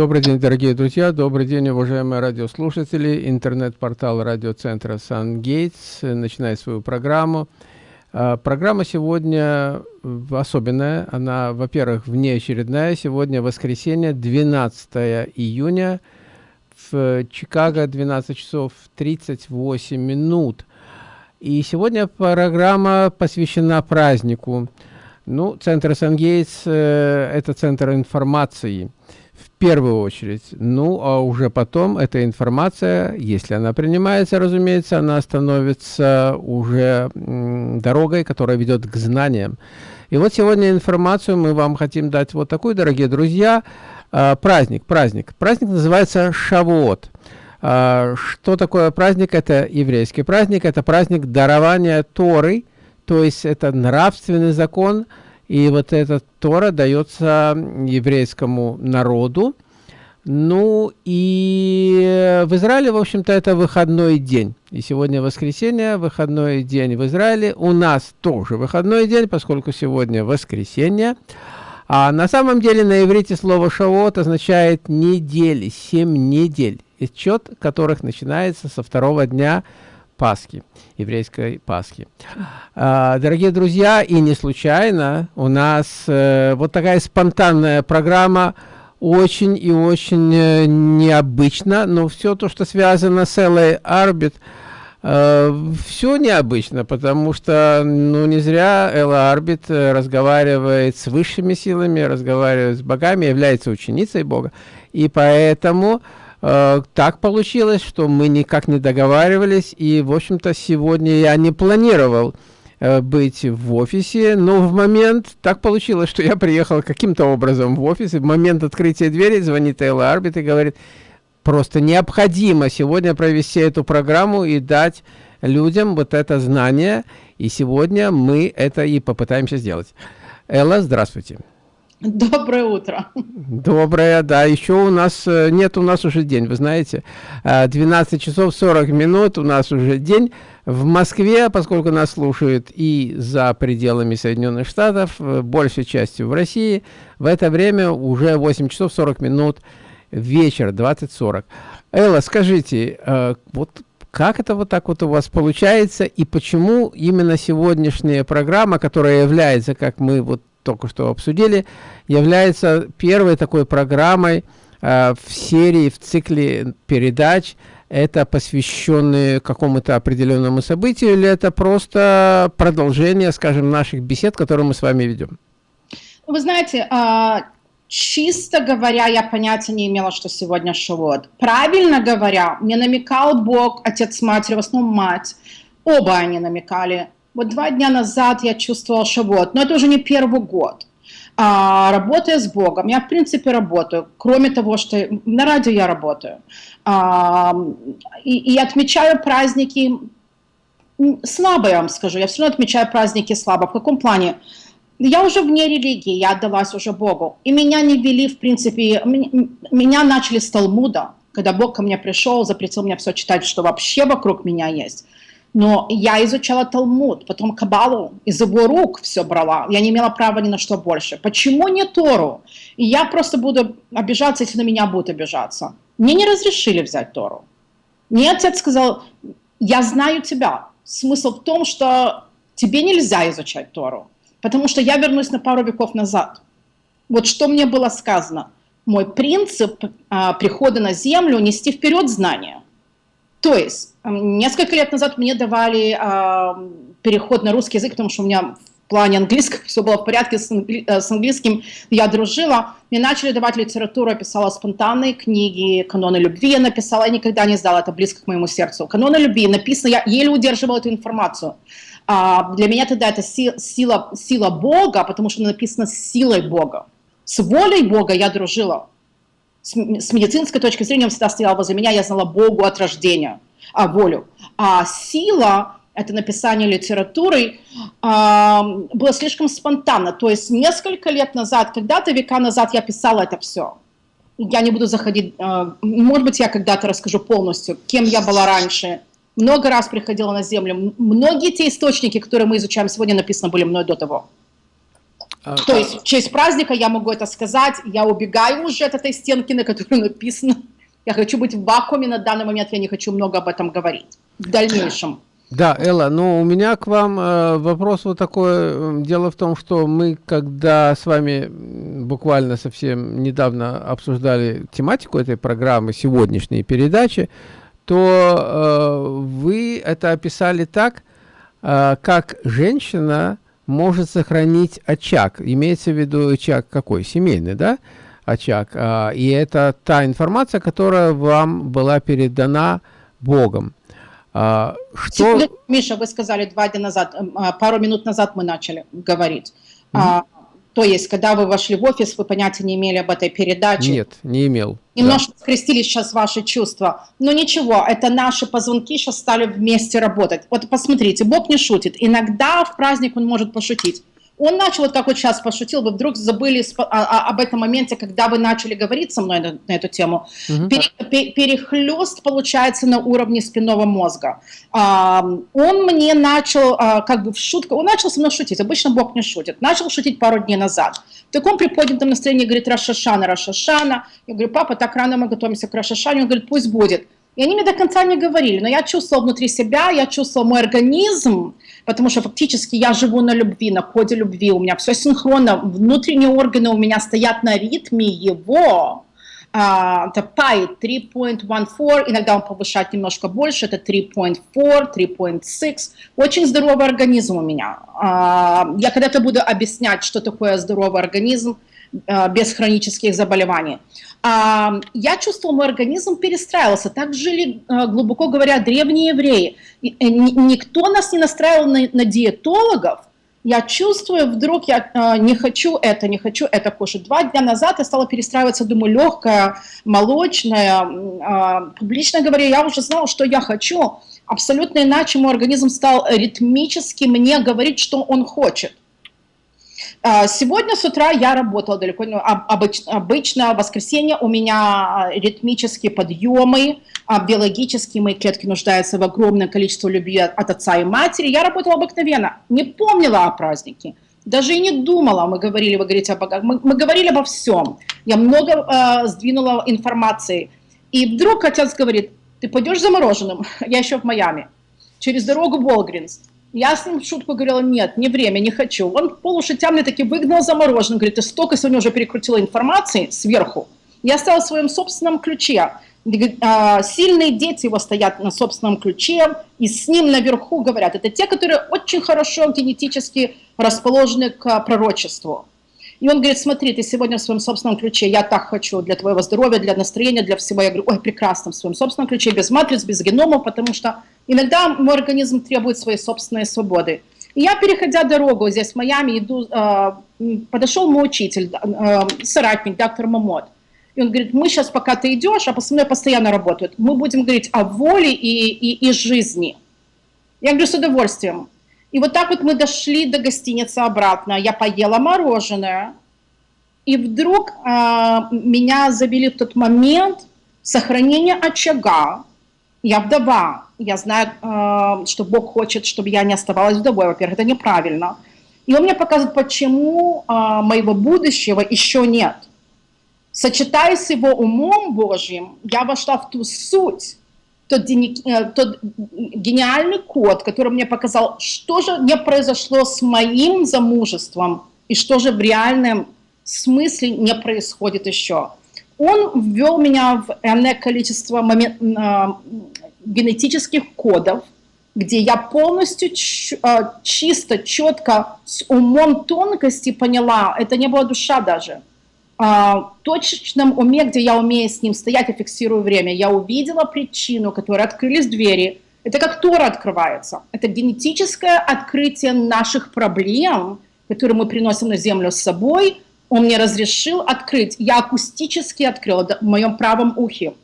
Добрый день, дорогие друзья, добрый день, уважаемые радиослушатели. Интернет-портал радиоцентра «Сан-Гейтс» начинает свою программу. А, программа сегодня особенная, она, во-первых, внеочередная. Сегодня воскресенье, 12 июня, в Чикаго, 12 часов 38 минут. И сегодня программа посвящена празднику. Ну, центр «Сан-Гейтс» э, это центр информации – первую очередь. Ну, а уже потом эта информация, если она принимается, разумеется, она становится уже дорогой, которая ведет к знаниям. И вот сегодня информацию мы вам хотим дать вот такую, дорогие друзья. А, праздник, праздник. Праздник называется Шавуот. А, что такое праздник? Это еврейский праздник, это праздник дарования Торы, то есть это нравственный закон, и вот эта Тора дается еврейскому народу. Ну и в Израиле, в общем-то, это выходной день. И сегодня воскресенье, выходной день в Израиле. У нас тоже выходной день, поскольку сегодня воскресенье. А на самом деле на иврите слово «шавот» означает недели, семь недель, отчет которых начинается со второго дня Пасхи, еврейской Пасхи. А, дорогие друзья, и не случайно у нас э, вот такая спонтанная программа, очень и очень э, необычно, но все то, что связано с Элой Арбит, э, все необычно, потому что, ну, не зря Элла Арбит разговаривает с высшими силами, разговаривает с богами, является ученицей Бога, и поэтому Э, так получилось, что мы никак не договаривались, и, в общем-то, сегодня я не планировал э, быть в офисе, но в момент так получилось, что я приехал каким-то образом в офис, и в момент открытия двери звонит Элла Арбит и говорит, просто необходимо сегодня провести эту программу и дать людям вот это знание, и сегодня мы это и попытаемся сделать. Элла, здравствуйте. Доброе утро. Доброе, да. Еще у нас, э, нет, у нас уже день, вы знаете. 12 э, часов 40 минут у нас уже день. В Москве, поскольку нас слушают и за пределами Соединенных Штатов, э, большей частью в России, в это время уже 8 часов 40 минут вечер, 20.40. Элла, скажите, вот как это вот так вот у вас получается и почему именно сегодняшняя программа, которая является, как мы вот только что обсудили, является первой такой программой э, в серии, в цикле передач, это посвященные какому-то определенному событию, или это просто продолжение, скажем, наших бесед, которые мы с вами ведем? Вы знаете, а, чисто говоря, я понятия не имела, что сегодня Шавуот. Правильно говоря, мне намекал Бог, отец, мать, в основном мать, оба они намекали, вот два дня назад я чувствовала шавот, но это уже не первый год. А, работая с Богом, я в принципе работаю, кроме того, что на радио я работаю. А, и, и отмечаю праздники слабо, я вам скажу, я все равно отмечаю праздники слабо. В каком плане? Я уже вне религии, я отдалась уже Богу. И меня не вели, в принципе, меня начали с Талмуда, когда Бог ко мне пришел, запретил мне все читать, что вообще вокруг меня есть. Но я изучала Талмуд, потом Кабалу, из его рук все брала. Я не имела права ни на что больше. Почему не Тору? И я просто буду обижаться, если на меня будут обижаться. Мне не разрешили взять Тору. Мне отец сказал, я знаю тебя. Смысл в том, что тебе нельзя изучать Тору, потому что я вернусь на пару веков назад. Вот что мне было сказано. Мой принцип а, прихода на землю – нести вперед знания – то есть несколько лет назад мне давали э, переход на русский язык, потому что у меня в плане английского все было в порядке с, англи э, с английским, я дружила. Мне начали давать литературу, я писала спонтанные книги, каноны любви я написала, я никогда не сдала, это близко к моему сердцу. Каноны любви написано, я еле удерживала эту информацию. А, для меня тогда это си сила, сила Бога, потому что написано силой Бога. С волей Бога я дружила с, медицинской точки зрения он всегда стоял возле меня, я знала Богу от рождения, а, волю. А сила, это написание литературы, а, было слишком спонтанно. То есть несколько лет назад, когда-то века назад я писала это все. Я не буду заходить, а, может быть, я когда-то расскажу полностью, кем я была раньше. Много раз приходила на землю. Многие те источники, которые мы изучаем сегодня, написаны были мной до того. А, То есть в честь праздника я могу это сказать, я убегаю уже от этой стенки, на которой написано. Я хочу быть в вакууме на данный момент, я не хочу много об этом говорить в дальнейшем. Да, Элла, ну у меня к вам э, вопрос вот такой. Дело в том, что мы, когда с вами буквально совсем недавно обсуждали тематику этой программы, сегодняшней передачи, то э, вы это описали так, э, как женщина может сохранить очаг. Имеется в виду очаг какой? Семейный, да? Очаг. Э, и это та информация, которая вам была передана Богом. А, что... Миша, вы сказали два дня назад, а, пару минут назад мы начали говорить. Mm -hmm. То есть, когда вы вошли в офис, вы понятия не имели об этой передаче? Нет, не имел. Немножко да. скрестились сейчас ваши чувства. Но ничего, это наши позвонки сейчас стали вместе работать. Вот посмотрите, Бог не шутит. Иногда в праздник он может пошутить. Он начал, вот как вот сейчас пошутил, вы вдруг забыли об этом моменте, когда вы начали говорить со мной на, на эту тему. Угу. Пере, перехлест получается на уровне спинного мозга. А, он мне начал, а, как бы в шутку, он начал со мной шутить, обычно Бог не шутит, начал шутить пару дней назад. В таком приподнятом настроении говорит Рашашана, Рашашана. Я говорю, папа, так рано мы готовимся к Рашашане. Он говорит, пусть будет. И они мне до конца не говорили, но я чувствовала внутри себя, я чувствовала мой организм, потому что фактически я живу на любви, на коде любви, у меня все синхронно, внутренние органы у меня стоят на ритме его, Uh, это PI 3.14, иногда он повышает немножко больше, это 3.4, 3.6. Очень здоровый организм у меня. Uh, я когда-то буду объяснять, что такое здоровый организм uh, без хронических заболеваний. Я чувствовал, мой организм перестраивался. Так жили, глубоко говоря, древние евреи. Э, никто нас не настраивал на, на диетологов. Я чувствую, вдруг я э, не хочу это, не хочу это кушать. Два дня назад я стала перестраиваться, думаю, легкая, молочная. Э, публично говоря, я уже знала, что я хочу. Абсолютно иначе мой организм стал ритмически мне говорить, что он хочет. А, сегодня с утра я работала далеко, ну, обычно, обычно в воскресенье у меня а, ритмические подъемы, а биологические мои клетки нуждаются в огромном количестве любви от отца и матери. Я работала обыкновенно, не помнила о празднике, даже и не думала, мы говорили, вы говорите, об, мы, мы говорили обо всем. Я много э, сдвинула информации. И вдруг отец говорит, ты пойдешь за мороженым? Я еще в Майами. Через дорогу Волгринс. Я с ним шутку говорила, нет, не время, не хочу. Он полушутя мне таки выгнал замороженным, говорит, ты столько сегодня уже перекрутила информации сверху. Я стала в своем собственном ключе. А, сильные дети его стоят на собственном ключе, и с ним наверху говорят. Это те, которые очень хорошо генетически расположены к пророчеству. И он говорит, смотри, ты сегодня в своем собственном ключе, я так хочу для твоего здоровья, для настроения, для всего. Я говорю, ой, прекрасно, в своем собственном ключе, без матриц, без геномов, потому что иногда мой организм требует своей собственной свободы. И я, переходя дорогу здесь в Майами, иду, э, подошел мой учитель, э, соратник, доктор Мамот. И он говорит, мы сейчас, пока ты идешь, а со мной постоянно работают, мы будем говорить о воле и, и, и жизни. Я говорю, с удовольствием. И вот так вот мы дошли до гостиницы обратно. Я поела мороженое. И вдруг э, меня завели в тот момент сохранение очага. Я вдова. Я знаю, э, что Бог хочет, чтобы я не оставалась вдовой. Во-первых, это неправильно. И он мне показывает, почему э, моего будущего еще нет. Сочетаясь с его умом Божьим, я вошла в ту суть, тот, э, тот гениальный код, который мне показал, что же не произошло с моим замужеством и что же в реальном смысле не происходит еще. Он ввел меня в энное количество момент, э, генетических кодов, где я полностью э, чисто, четко, с умом тонкости поняла, это не была душа даже – а, точечном уме, где я умею с ним стоять и фиксирую время, я увидела причину, которой открылись двери. Это как Тора открывается. Это генетическое открытие наших проблем, которые мы приносим на землю с собой. Он мне разрешил открыть. Я акустически открыла в моем правом ухе.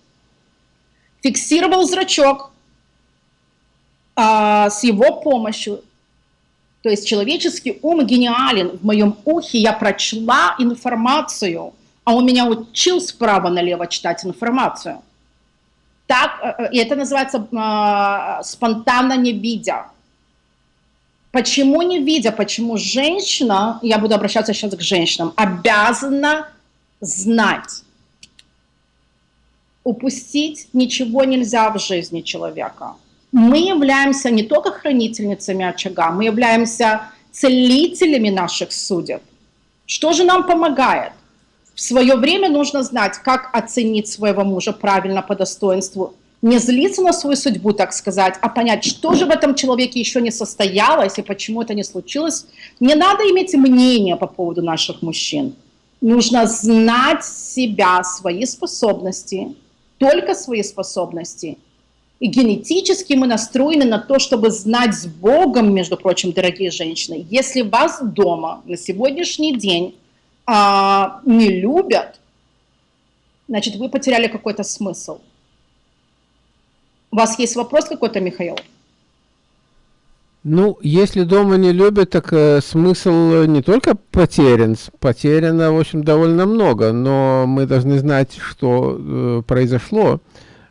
Фиксировал зрачок а, с его помощью. То есть человеческий ум гениален. В моем ухе я прочла информацию, а он меня учил справа налево читать информацию. Так, э, э, и это называется э, спонтанно не видя. Почему не видя, почему женщина, я буду обращаться сейчас к женщинам, обязана знать, упустить ничего нельзя в жизни человека. Мы являемся не только хранительницами очага, мы являемся целителями наших судеб. Что же нам помогает? В свое время нужно знать, как оценить своего мужа правильно по достоинству, не злиться на свою судьбу, так сказать, а понять, что же в этом человеке еще не состоялось и почему это не случилось. Не надо иметь мнение по поводу наших мужчин. Нужно знать себя, свои способности, только свои способности. И генетически мы настроены на то, чтобы знать с Богом, между прочим, дорогие женщины. Если вас дома на сегодняшний день а, не любят, значит, вы потеряли какой-то смысл. У вас есть вопрос какой-то, Михаил? Ну, если дома не любят, так э, смысл не только потерян, потеряно, в общем, довольно много, но мы должны знать, что э, произошло.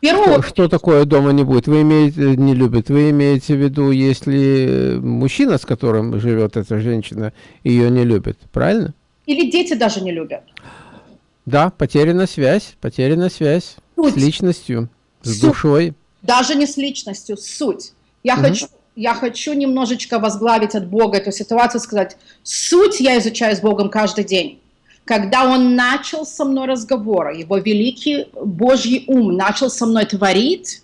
Что, что такое дома не будет? Вы имеете, не любят, вы имеете в виду, если мужчина, с которым живет эта женщина, ее не любит, правильно? Или дети даже не любят. Да, потеряна связь, потеряна связь суть. с личностью, с суть. душой. Даже не с личностью, суть. Я угу. хочу я хочу немножечко возглавить от Бога эту ситуацию, сказать, суть я изучаю с Богом каждый день. Когда Он начал со мной разговор, Его великий Божий ум начал со мной творить,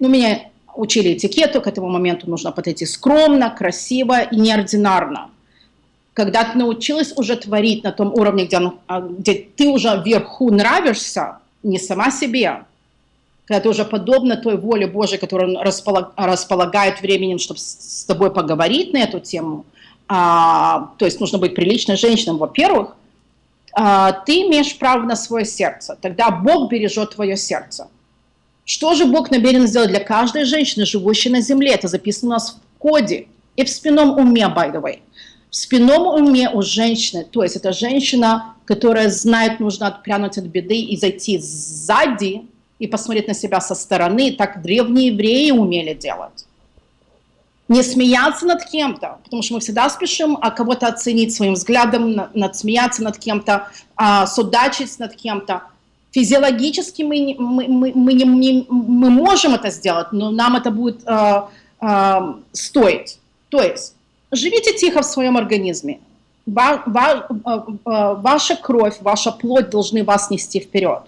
ну, меня учили этикету, к этому моменту нужно подойти скромно, красиво и неординарно. Когда ты научилась уже творить на том уровне, где, а, где ты уже вверху нравишься, не сама себе, когда уже подобно той воле Божией, которая располаг, располагает временем, чтобы с тобой поговорить на эту тему, а, то есть нужно быть приличной женщиной, во-первых, а, ты имеешь право на свое сердце, тогда Бог бережет твое сердце. Что же Бог намерен сделать для каждой женщины, живущей на земле? Это записано у нас в коде и в спинном уме, by the way. В спинном уме у женщины, то есть это женщина, которая знает, нужно отпрянуть от беды и зайти сзади, и посмотреть на себя со стороны, так древние евреи умели делать. Не смеяться над кем-то, потому что мы всегда спешим а кого-то оценить своим взглядом, над, смеяться над кем-то, а, судачить над кем-то. Физиологически мы, мы, мы, мы, не, мы можем это сделать, но нам это будет а, а, стоить. То есть живите тихо в своем организме. Ва, ва, а, а, ваша кровь, ваша плоть должны вас нести вперед.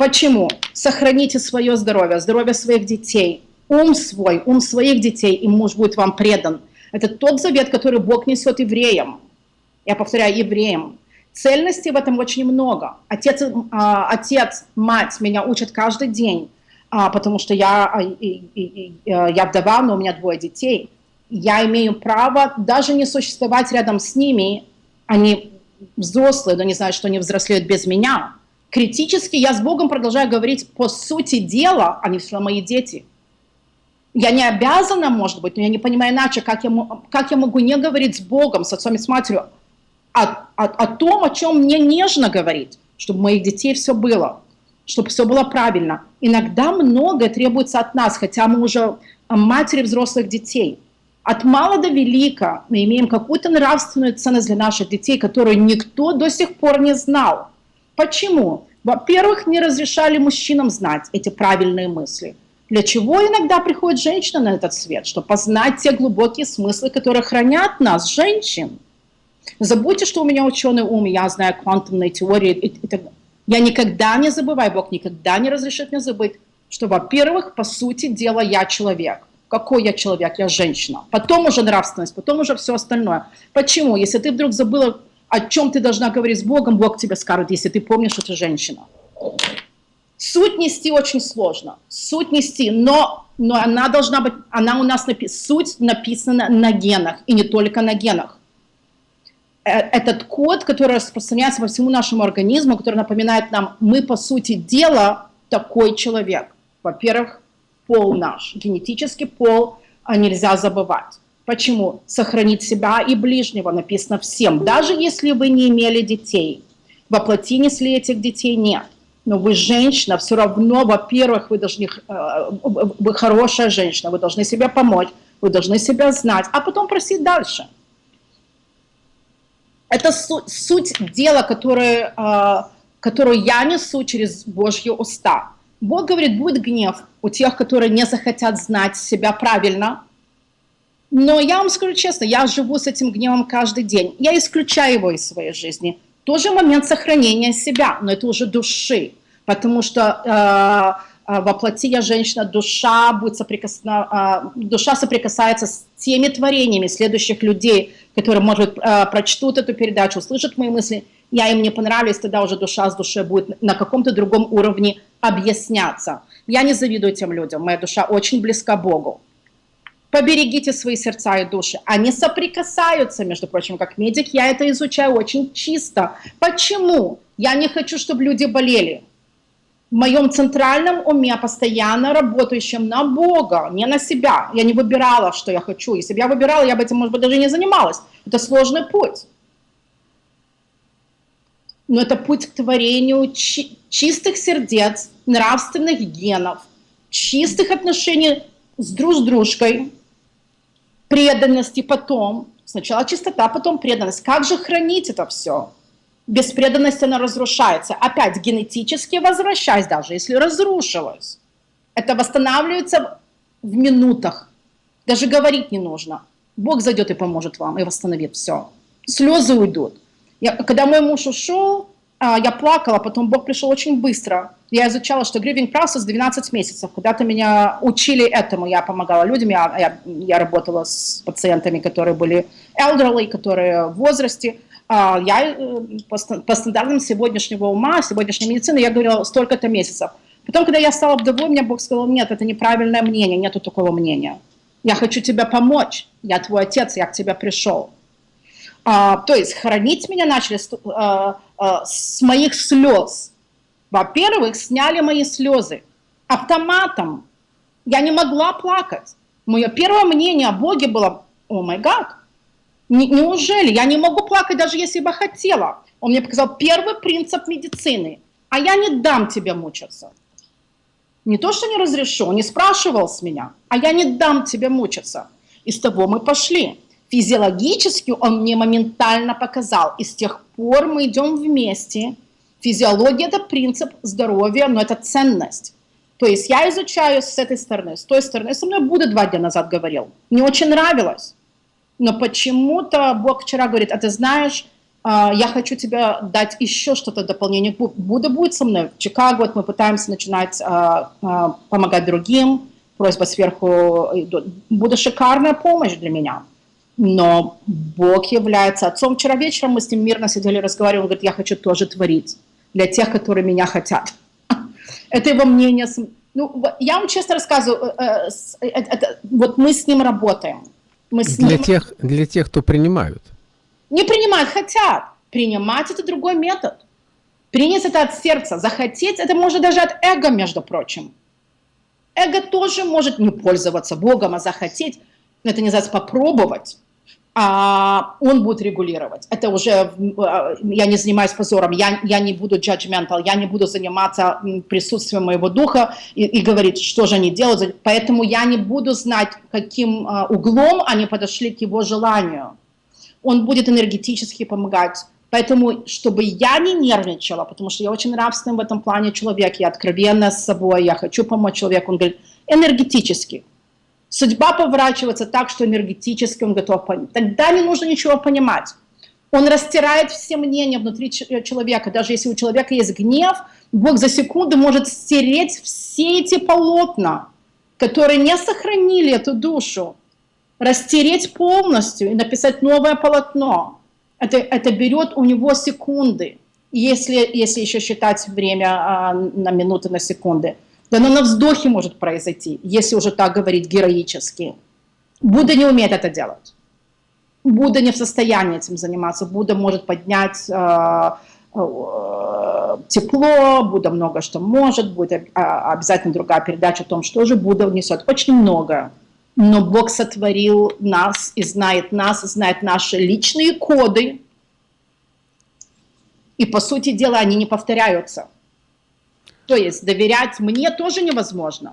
Почему? Сохраните свое здоровье, здоровье своих детей, ум свой, ум своих детей, и муж будет вам предан. Это тот завет, который Бог несет евреям. Я повторяю, евреям. Цельности в этом очень много. Отец, а, отец мать меня учат каждый день, а, потому что я, а, и, и, и, я вдова, но у меня двое детей. Я имею право даже не существовать рядом с ними. Они взрослые, но не знают, что они взрослеют без меня критически я с Богом продолжаю говорить по сути дела, они все мои дети. Я не обязана, может быть, но я не понимаю иначе, как я, как я могу не говорить с Богом, с отцом и с матерью о, о, о том, о чем мне нежно говорить, чтобы у моих детей все было, чтобы все было правильно. Иногда многое требуется от нас, хотя мы уже матери взрослых детей. От мала до велика мы имеем какую-то нравственную ценность для наших детей, которую никто до сих пор не знал. Почему? Во-первых, не разрешали мужчинам знать эти правильные мысли. Для чего иногда приходит женщина на этот свет? Чтобы познать те глубокие смыслы, которые хранят нас, женщин. Забудьте, что у меня ученый ум, я знаю квантовные теории. И, и так. Я никогда не забываю, Бог никогда не разрешит мне забыть, что, во-первых, по сути дела, я человек. Какой я человек? Я женщина. Потом уже нравственность, потом уже все остальное. Почему? Если ты вдруг забыла о чем ты должна говорить с Богом, Бог тебе скажет, если ты помнишь, что ты женщина. Суть нести очень сложно. Суть нести, но, но она должна быть, она у нас, напи суть написана на генах, и не только на генах. Э, этот код, который распространяется по всему нашему организму, который напоминает нам, мы по сути дела такой человек. Во-первых, пол наш, генетический пол а нельзя забывать. Почему? Сохранить себя и ближнего написано всем. Даже если вы не имели детей, воплоти несли этих детей нет. Но вы женщина, все равно, во-первых, вы должны, э, вы хорошая женщина, вы должны себе помочь, вы должны себя знать, а потом просить дальше. Это су суть дела, которое, э, которую я несу через Божьи уста. Бог говорит, будет гнев у тех, которые не захотят знать себя правильно. Но я вам скажу честно, я живу с этим гневом каждый день. Я исключаю его из своей жизни. Тоже момент сохранения себя, но это уже души. Потому что э, э, воплоти я женщина, душа, будет соприкосна... э, душа соприкасается с теми творениями следующих людей, которые, может э, прочтут эту передачу, услышат мои мысли, я им не понравлюсь, тогда уже душа с душой будет на каком-то другом уровне объясняться. Я не завидую тем людям, моя душа очень близка Богу. Поберегите свои сердца и души. Они соприкасаются, между прочим, как медик, я это изучаю очень чисто. Почему? Я не хочу, чтобы люди болели. В моем центральном уме, постоянно работающем на Бога, не на себя. Я не выбирала, что я хочу. Если бы я выбирала, я бы этим, может быть, даже не занималась. Это сложный путь но это путь к творению чи чистых сердец, нравственных генов, чистых отношений с друг с дружкой, преданности потом. Сначала чистота, потом преданность. Как же хранить это все? Без преданности она разрушается. Опять генетически возвращаясь, даже если разрушилась. Это восстанавливается в минутах. Даже говорить не нужно. Бог зайдет и поможет вам, и восстановит все. Слезы уйдут. Я, когда мой муж ушел, а, я плакала, потом Бог пришел очень быстро. Я изучала, что grieving process 12 месяцев. Когда-то меня учили этому, я помогала людям, я, я, я работала с пациентами, которые были elderly, которые в возрасте. А, я э, по, по стандартам сегодняшнего ума, сегодняшней медицины, я говорила столько-то месяцев. Потом, когда я стала вдовой, мне Бог сказал, нет, это неправильное мнение, нету такого мнения. Я хочу тебе помочь, я твой отец, я к тебе пришел. А, то есть хранить меня начали а, с моих слез. Во-первых, сняли мои слезы автоматом. Я не могла плакать. Мое первое мнение о Боге было, о май гад, неужели я не могу плакать, даже если бы хотела? Он мне показал первый принцип медицины, а я не дам тебе мучиться. Не то, что не разрешу, не спрашивал с меня, а я не дам тебе мучиться. И с того мы пошли. Физиологически он мне моментально показал. И с тех пор мы идем вместе. Физиология – это принцип здоровья, но это ценность. То есть я изучаю с этой стороны, с той стороны. Со мной Будда два дня назад говорил. Мне очень нравилось. Но почему-то Бог вчера говорит, а ты знаешь, а, я хочу тебе дать еще что-то дополнение. Будда будет со мной в Чикаго, вот мы пытаемся начинать а, а, помогать другим, просьба сверху, Будда шикарная помощь для меня но Бог является отцом. Вчера вечером мы с ним мирно сидели, разговаривали, он говорит, я хочу тоже творить для тех, которые меня хотят. Это его мнение. Ну, я вам честно рассказываю, э, э, это, вот мы с ним работаем. Мы с для, ним... Тех, для тех, кто принимают. Не принимают, хотят. Принимать – это другой метод. Принять это от сердца, захотеть – это может даже от эго, между прочим. Эго тоже может не пользоваться Богом, а захотеть. Это называется попробовать а он будет регулировать. Это уже, а, я не занимаюсь позором, я, я не буду judgmental, я не буду заниматься присутствием моего духа и, и говорить, что же они делают. Поэтому я не буду знать, каким а, углом они подошли к его желанию. Он будет энергетически помогать. Поэтому, чтобы я не нервничала, потому что я очень нравственный в этом плане человек, я откровенна с собой, я хочу помочь человеку, он говорит, энергетически – Судьба поворачивается так, что энергетически он готов понять. Тогда не нужно ничего понимать. Он растирает все мнения внутри э, человека. Даже если у человека есть гнев, Бог за секунду может стереть все эти полотна, которые не сохранили эту душу, растереть полностью и написать новое полотно. Это, это берет у него секунды, если, если еще считать время а, на минуты, на секунды. Да оно на вздохе может произойти, если уже так говорить героически. Будда не умеет это делать. Будда не в состоянии этим заниматься. Будда может поднять э, э, тепло, Будда много что может, будет а, обязательно другая передача о том, что же Будда внесет. Очень много. Но Бог сотворил нас и знает нас, знает наши личные коды. И по сути дела они не повторяются. То есть доверять мне тоже невозможно.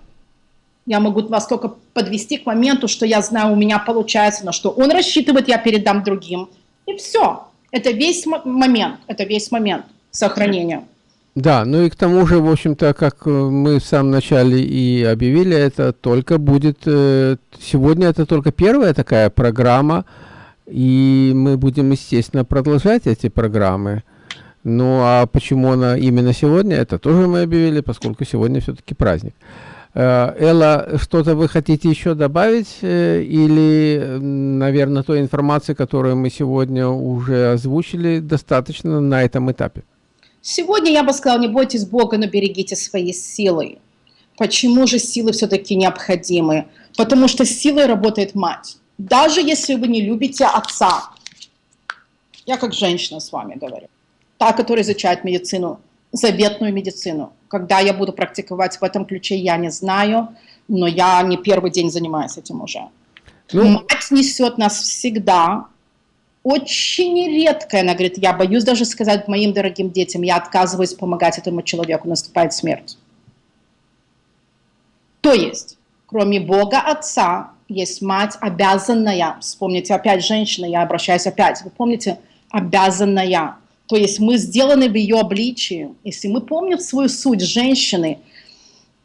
Я могу вас только подвести к моменту, что я знаю, у меня получается, на что он рассчитывает, я передам другим. И все. Это весь момент, это весь момент сохранения. Да, ну и к тому же, в общем-то, как э, мы в самом начале и объявили, это только будет, э, сегодня это только первая такая программа, и мы будем, естественно, продолжать эти программы. Ну а почему она именно сегодня, это тоже мы объявили, поскольку сегодня все-таки праздник. Э, Элла, что-то вы хотите еще добавить? Или, наверное, той информации, которую мы сегодня уже озвучили, достаточно на этом этапе? Сегодня я бы сказала, не бойтесь Бога, но берегите свои силы. Почему же силы все-таки необходимы? Потому что силой работает мать. Даже если вы не любите отца. Я как женщина с вами говорю. Та, которая изучает медицину, заветную медицину. Когда я буду практиковать в этом ключе, я не знаю, но я не первый день занимаюсь этим уже. Ну, Мать несет нас всегда очень редко, она говорит, я боюсь даже сказать моим дорогим детям, я отказываюсь помогать этому человеку, наступает смерть. То есть, кроме Бога Отца, есть мать обязанная, вспомните опять женщина, я обращаюсь опять, вы помните, обязанная. То есть мы сделаны в ее обличии. Если мы помним свою суть женщины,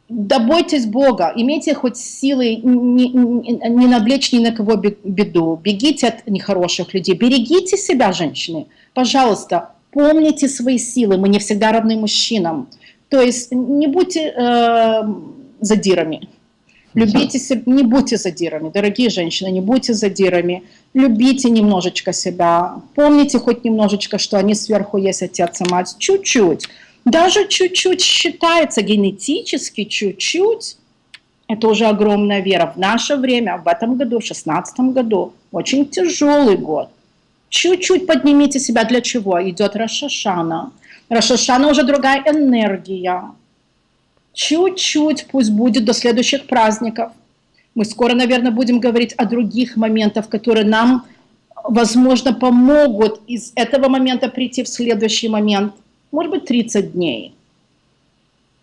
да бойтесь Бога, имейте хоть силы не, не, не навлечь ни на кого беду, бегите от нехороших людей, берегите себя, женщины, пожалуйста, помните свои силы, мы не всегда равны мужчинам, то есть не будьте э, задирами, любите себя, не будьте задирами, дорогие женщины, не будьте задирами, любите немножечко себя, помните хоть немножечко, что они сверху есть отец и мать, чуть-чуть, даже чуть-чуть считается генетически, чуть-чуть. Это уже огромная вера. В наше время, в этом году, в шестнадцатом году, очень тяжелый год. Чуть-чуть поднимите себя. Для чего? Идет Рашашана. Рашашана уже другая энергия. Чуть-чуть пусть будет до следующих праздников. Мы скоро, наверное, будем говорить о других моментах, которые нам, возможно, помогут из этого момента прийти в следующий момент может быть 30 дней.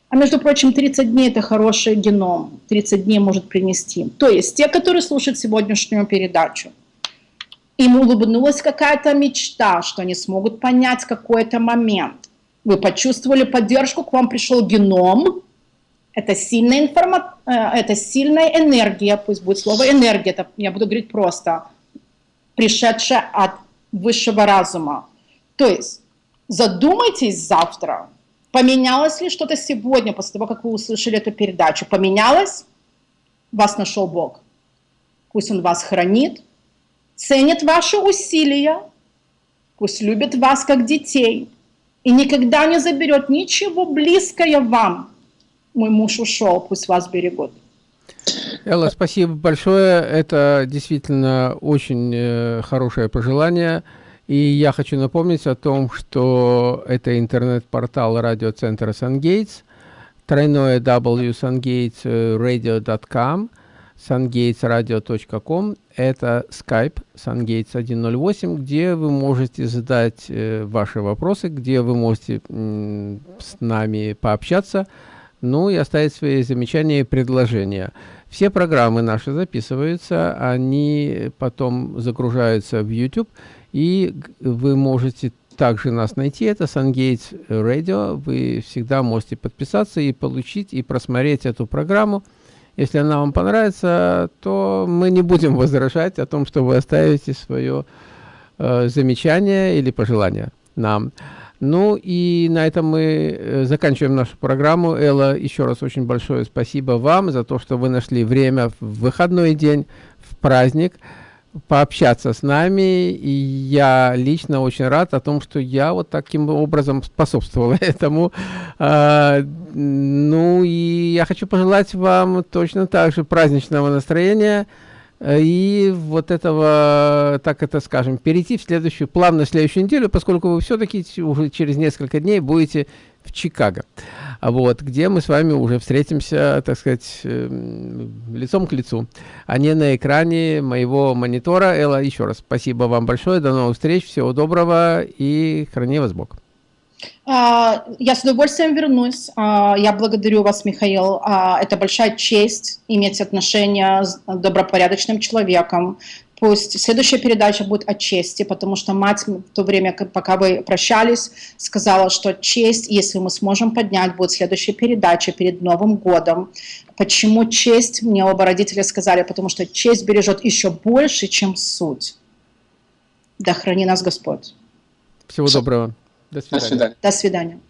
А между прочим, 30 дней – это хороший геном, 30 дней может принести. То есть те, которые слушают сегодняшнюю передачу, им улыбнулась какая-то мечта, что они смогут понять какой-то момент. Вы почувствовали поддержку, к вам пришел геном, это сильная, информа... Э, это сильная энергия, пусть будет слово энергия, это я буду говорить просто, пришедшая от высшего разума. То есть Задумайтесь завтра, поменялось ли что-то сегодня, после того, как вы услышали эту передачу. Поменялось? Вас нашел Бог. Пусть Он вас хранит, ценит ваши усилия, пусть любит вас как детей и никогда не заберет ничего близкое вам. Мой муж ушел, пусть вас берегут. Элла, спасибо большое. Это действительно очень э, хорошее пожелание. И я хочу напомнить о том, что это интернет-портал радиоцентра SunGates, тройное w sungatesradio.com, sungatesradio.com, это Skype SunGates 108, где вы можете задать э, ваши вопросы, где вы можете с нами пообщаться, ну и оставить свои замечания и предложения. Все программы наши записываются, они потом загружаются в YouTube, и вы можете также нас найти, это SunGates Radio. Вы всегда можете подписаться и получить, и просмотреть эту программу. Если она вам понравится, то мы не будем возражать о том, что вы оставите свое э, замечание или пожелание нам. Ну и на этом мы э, заканчиваем нашу программу. Элла, еще раз очень большое спасибо вам за то, что вы нашли время в выходной день, в праздник пообщаться с нами, и я лично очень рад о том, что я вот таким образом способствовал этому. А, ну и я хочу пожелать вам точно так же праздничного настроения, и вот этого, так это скажем, перейти в следующую, плавно в следующую неделю, поскольку вы все-таки уже через несколько дней будете в Чикаго, вот, где мы с вами уже встретимся, так сказать, э, лицом к лицу, а не на экране моего монитора. Элла, еще раз спасибо вам большое, до новых встреч, всего доброго и храни вас Бог. А, Я с удовольствием вернусь. А, Я благодарю вас, Михаил. А, Это большая честь иметь отношения с добропорядочным человеком. Пусть следующая передача будет о чести, потому что мать в то время, пока вы прощались, сказала, что честь, если мы сможем поднять, будет следующая передача перед Новым годом. Почему честь? Мне оба родителя сказали, потому что честь бережет еще больше, чем суть. Да храни нас Господь. Всего доброго. До свидания. До свидания.